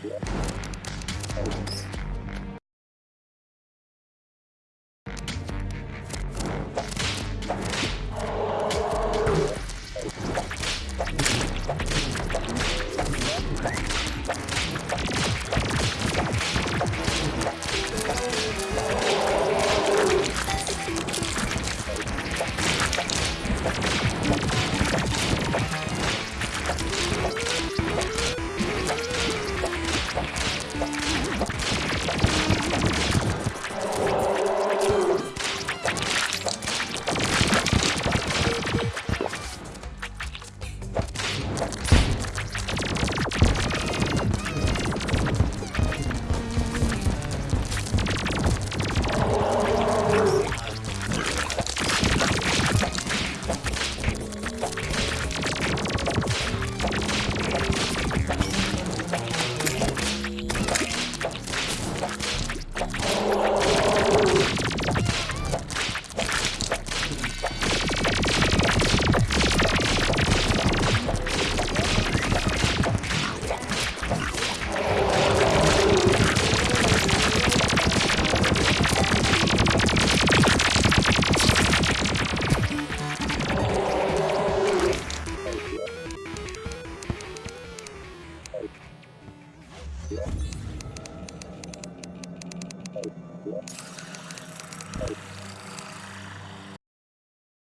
Thank Thank you.